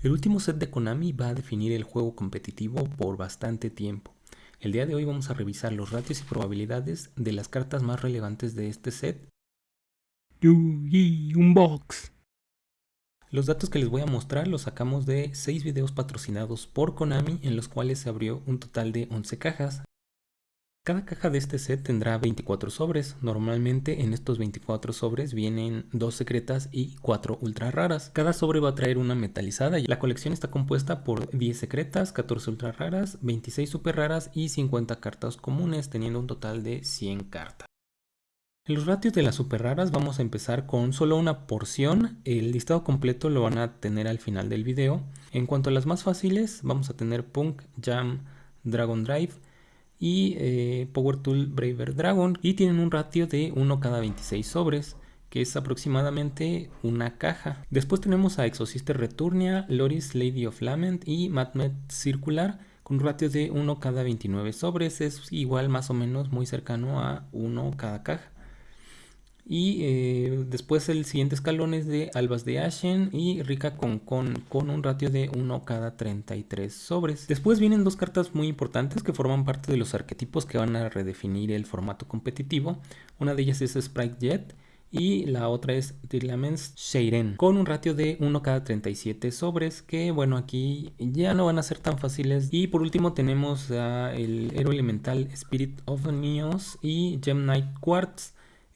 El último set de Konami va a definir el juego competitivo por bastante tiempo. El día de hoy vamos a revisar los ratios y probabilidades de las cartas más relevantes de este set. Unbox. Los datos que les voy a mostrar los sacamos de 6 videos patrocinados por Konami en los cuales se abrió un total de 11 cajas. Cada caja de este set tendrá 24 sobres. Normalmente en estos 24 sobres vienen 2 secretas y 4 ultra raras. Cada sobre va a traer una metalizada y la colección está compuesta por 10 secretas, 14 ultra raras, 26 super raras y 50 cartas comunes, teniendo un total de 100 cartas. En los ratios de las super raras vamos a empezar con solo una porción, el listado completo lo van a tener al final del video. En cuanto a las más fáciles, vamos a tener Punk, Jam, Dragon Drive, y eh, Power Tool Braver Dragon y tienen un ratio de 1 cada 26 sobres que es aproximadamente una caja. Después tenemos a Exosister Returnia, Loris Lady of Lament y Madmet Circular con un ratio de 1 cada 29 sobres, es igual más o menos muy cercano a 1 cada caja. Y eh, después el siguiente escalón es de Albas de Ashen y Rica con, con, con un ratio de 1 cada 33 sobres. Después vienen dos cartas muy importantes que forman parte de los arquetipos que van a redefinir el formato competitivo. Una de ellas es Sprite Jet y la otra es Tirlamens Sheiren con un ratio de 1 cada 37 sobres que bueno aquí ya no van a ser tan fáciles y por último tenemos el héroe elemental Spirit of Neos y Gem Knight Quartz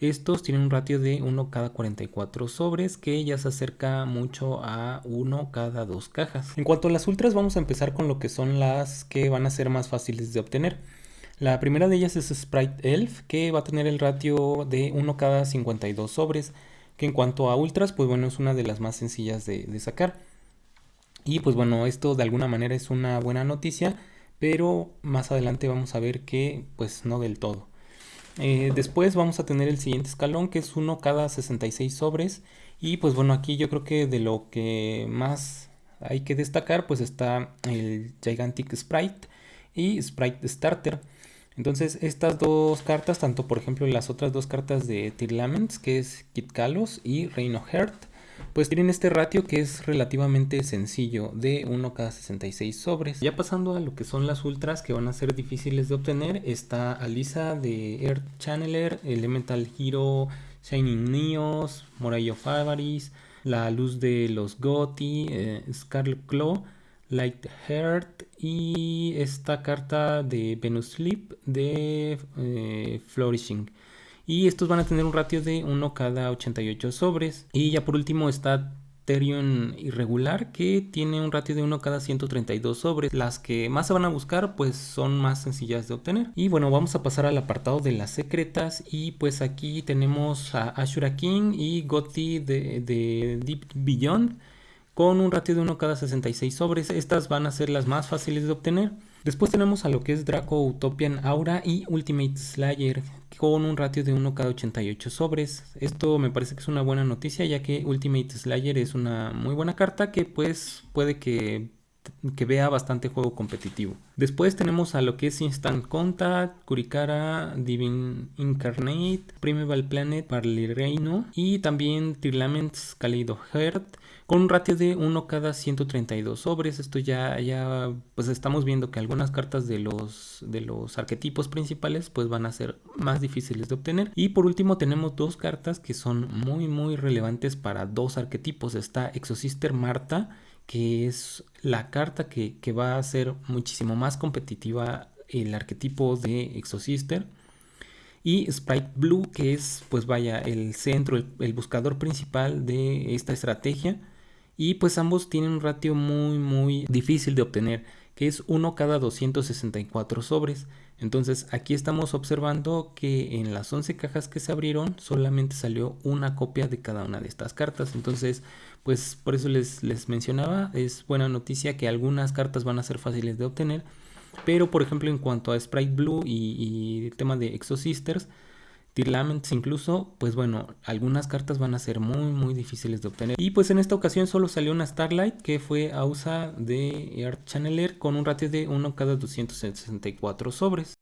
estos tienen un ratio de 1 cada 44 sobres que ya se acerca mucho a 1 cada 2 cajas. En cuanto a las ultras vamos a empezar con lo que son las que van a ser más fáciles de obtener. La primera de ellas es Sprite Elf que va a tener el ratio de 1 cada 52 sobres que en cuanto a ultras pues bueno es una de las más sencillas de, de sacar. Y pues bueno esto de alguna manera es una buena noticia pero más adelante vamos a ver que pues no del todo. Eh, después vamos a tener el siguiente escalón que es uno cada 66 sobres. Y pues bueno aquí yo creo que de lo que más hay que destacar pues está el Gigantic Sprite y Sprite Starter. Entonces estas dos cartas tanto por ejemplo las otras dos cartas de Tirlaments que es Kit Kalos y Reino Heart pues tienen este ratio que es relativamente sencillo de 1 cada 66 sobres. Ya pasando a lo que son las ultras que van a ser difíciles de obtener, está Alisa de Earth Channeler, Elemental Hero, Shining Neos, Moray of La Luz de los Goti, eh, Scarlet Claw, Light Heart y esta carta de Venus Sleep de eh, Flourishing y estos van a tener un ratio de 1 cada 88 sobres y ya por último está Therion irregular que tiene un ratio de 1 cada 132 sobres. Las que más se van a buscar pues son más sencillas de obtener. Y bueno vamos a pasar al apartado de las secretas y pues aquí tenemos a Ashura King y Gotti de, de Deep Beyond con un ratio de 1 cada 66 sobres. Estas van a ser las más fáciles de obtener. Después tenemos a lo que es Draco Utopian Aura y Ultimate Slayer con un ratio de 1 cada 88 sobres. Esto me parece que es una buena noticia ya que Ultimate Slayer es una muy buena carta que pues puede que, que vea bastante juego competitivo. Después tenemos a lo que es Instant Contact, Kurikara, Divine Incarnate, Primeval Planet, Parley Reino y también Tirlaments Kaleido Heart con un ratio de 1 cada 132 sobres. Esto ya, ya pues estamos viendo que algunas cartas de los, de los arquetipos principales pues van a ser más difíciles de obtener. Y por último tenemos dos cartas que son muy muy relevantes para dos arquetipos. Está Exosister Marta que es la carta que, que va a ser muchísimo más competitiva el arquetipo de Exosister y Sprite Blue que es pues vaya el centro, el, buscador principal de esta estrategia. Y pues ambos tienen un ratio muy muy difícil de obtener es 1 cada 264 sobres. Entonces aquí estamos observando que en las 11 cajas que se abrieron solamente salió una copia de cada una de estas cartas. Entonces pues por eso les, les mencionaba es buena noticia que algunas cartas van a ser fáciles de obtener. Pero por ejemplo en cuanto a Sprite Blue y, y el tema de Exo Sisters Tirlaments incluso, pues bueno, algunas cartas van a ser muy muy difíciles de obtener. Y pues en esta ocasión solo salió una Starlight que fue a usa de Earth Channeler con un ratio de 1 cada 264 sobres.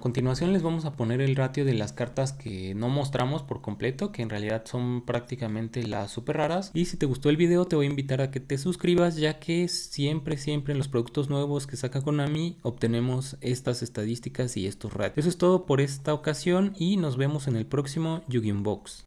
A continuación les vamos a poner el ratio de las cartas que no mostramos por completo, que en realidad son prácticamente las super raras. Y si te gustó el video te voy a invitar a que te suscribas ya que siempre, siempre en los productos nuevos que saca Konami obtenemos estas estadísticas y estos ratios. Eso es todo por esta ocasión y nos vemos en el próximo Yu-Gi-Oh! Box.